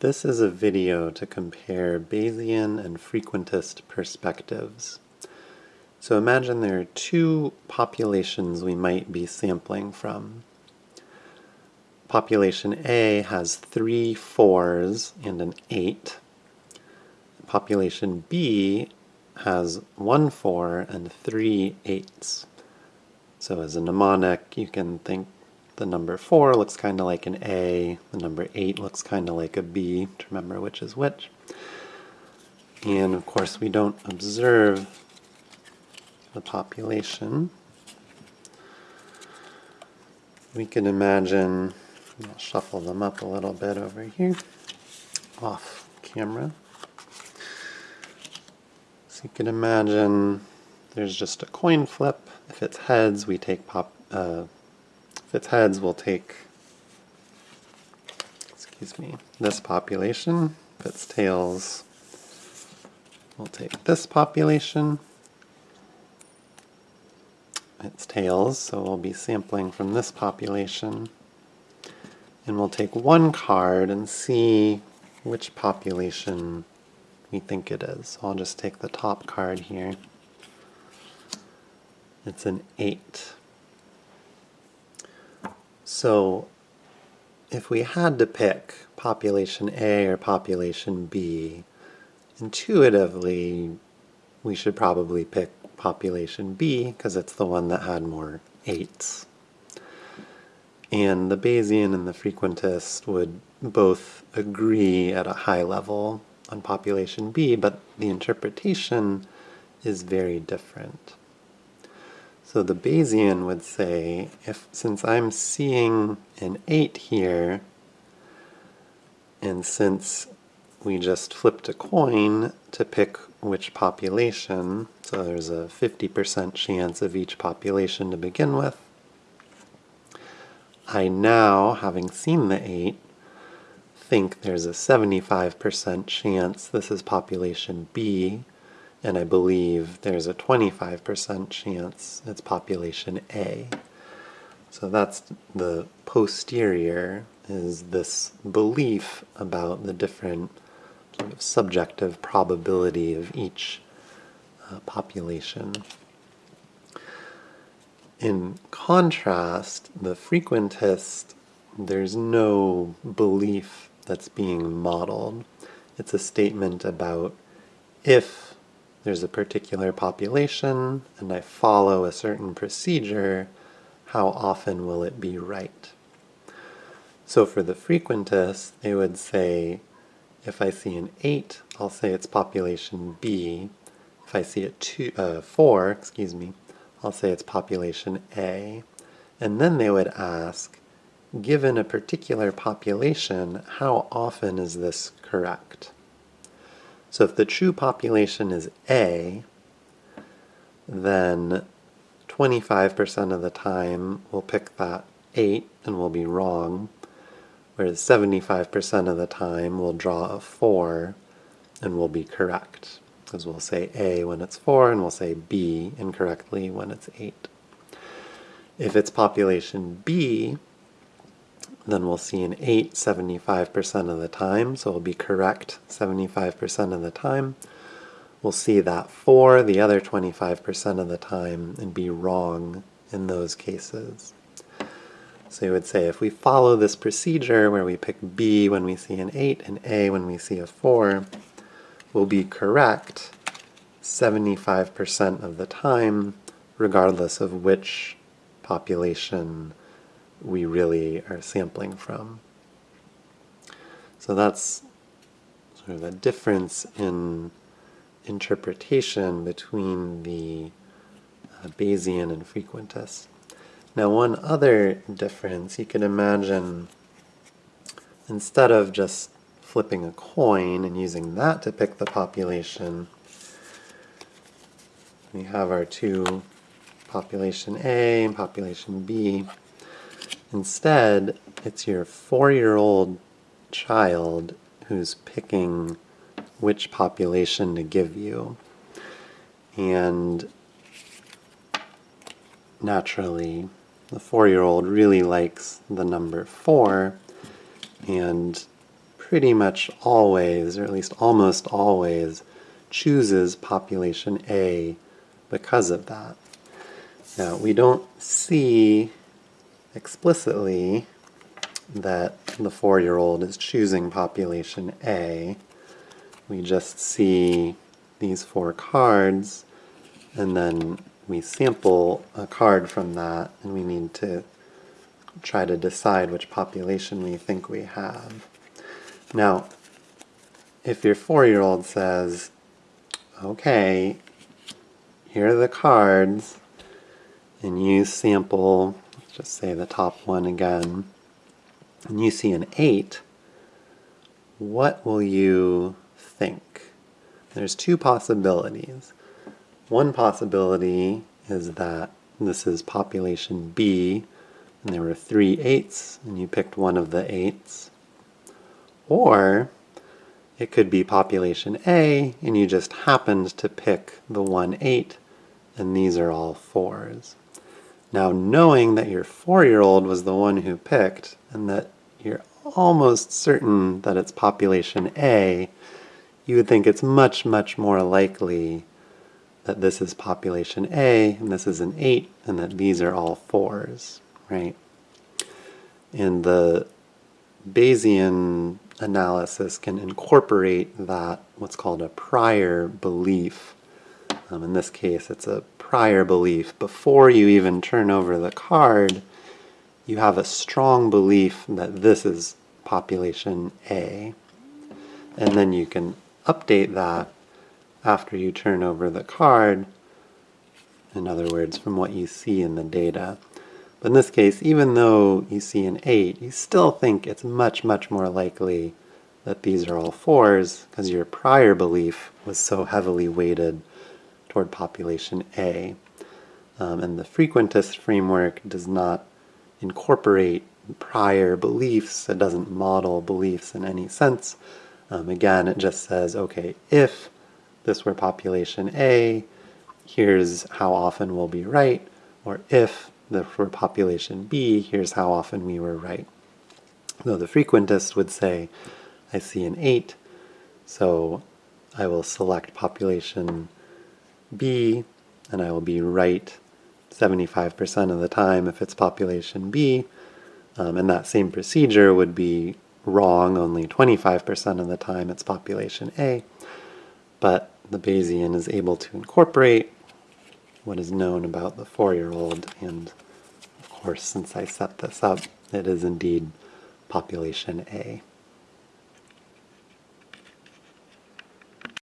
This is a video to compare Bayesian and frequentist perspectives. So imagine there are two populations we might be sampling from. Population A has three fours and an eight. Population B has one four and three eights. So as a mnemonic, you can think the number 4 looks kind of like an A, the number 8 looks kind of like a B, to remember which is which. And of course we don't observe the population. We can imagine, I'll shuffle them up a little bit over here, off camera. So you can imagine there's just a coin flip. If it's heads, we take pop, uh, if it's heads, we'll take, excuse me, this population. If it's tails, we'll take this population. It's tails, so we'll be sampling from this population. And we'll take one card and see which population we think it is. So I'll just take the top card here. It's an 8. So if we had to pick population A or population B, intuitively we should probably pick population B because it's the one that had more eights. And the Bayesian and the frequentist would both agree at a high level on population B, but the interpretation is very different. So the Bayesian would say, if since I'm seeing an 8 here, and since we just flipped a coin to pick which population, so there's a 50% chance of each population to begin with, I now, having seen the 8, think there's a 75% chance this is population B, and I believe there's a 25% chance it's population A. So that's the posterior, is this belief about the different sort of subjective probability of each uh, population. In contrast, the frequentist, there's no belief that's being modeled. It's a statement about if there's a particular population and I follow a certain procedure, how often will it be right? So for the frequentist, they would say, if I see an 8, I'll say it's population B. If I see a two, uh, 4, excuse me, I'll say it's population A. And then they would ask, given a particular population, how often is this correct? So if the true population is A, then 25% of the time we'll pick that 8 and we'll be wrong, whereas 75% of the time we'll draw a 4 and we'll be correct. Because we'll say A when it's 4 and we'll say B incorrectly when it's 8. If it's population B, then we'll see an 8 75% of the time, so we'll be correct 75% of the time. We'll see that 4 the other 25% of the time and be wrong in those cases. So you would say if we follow this procedure where we pick B when we see an 8 and A when we see a 4, we'll be correct 75% of the time regardless of which population we really are sampling from. So that's sort of the difference in interpretation between the uh, Bayesian and frequentist. Now one other difference, you can imagine instead of just flipping a coin and using that to pick the population, we have our two population A and population B. Instead, it's your four-year-old child who's picking which population to give you. And naturally, the four-year-old really likes the number four, and pretty much always, or at least almost always, chooses population A because of that. Now, we don't see explicitly that the four-year-old is choosing population A. We just see these four cards, and then we sample a card from that, and we need to try to decide which population we think we have. Now, if your four-year-old says, okay, here are the cards, and you sample, just say the top one again, and you see an 8, what will you think? There's two possibilities. One possibility is that this is population B, and there were three eights, and you picked one of the eights. Or it could be population A, and you just happened to pick the one eight, and these are all fours. Now, knowing that your four-year-old was the one who picked, and that you're almost certain that it's population A, you would think it's much, much more likely that this is population A, and this is an 8, and that these are all 4s, right? And the Bayesian analysis can incorporate that, what's called a prior belief. Um, in this case, it's a prior belief. Before you even turn over the card, you have a strong belief that this is population A. And then you can update that after you turn over the card, in other words, from what you see in the data. But in this case, even though you see an 8, you still think it's much, much more likely that these are all 4s because your prior belief was so heavily weighted toward population A. Um, and the frequentist framework does not incorporate prior beliefs. It doesn't model beliefs in any sense. Um, again, it just says, okay, if this were population A, here's how often we'll be right, or if this were population B, here's how often we were right. Though the frequentist would say, I see an 8, so I will select population B, and I will be right 75% of the time if it's population B, um, and that same procedure would be wrong only 25% of the time it's population A but the Bayesian is able to incorporate what is known about the four-year-old, and of course, since I set this up, it is indeed population A.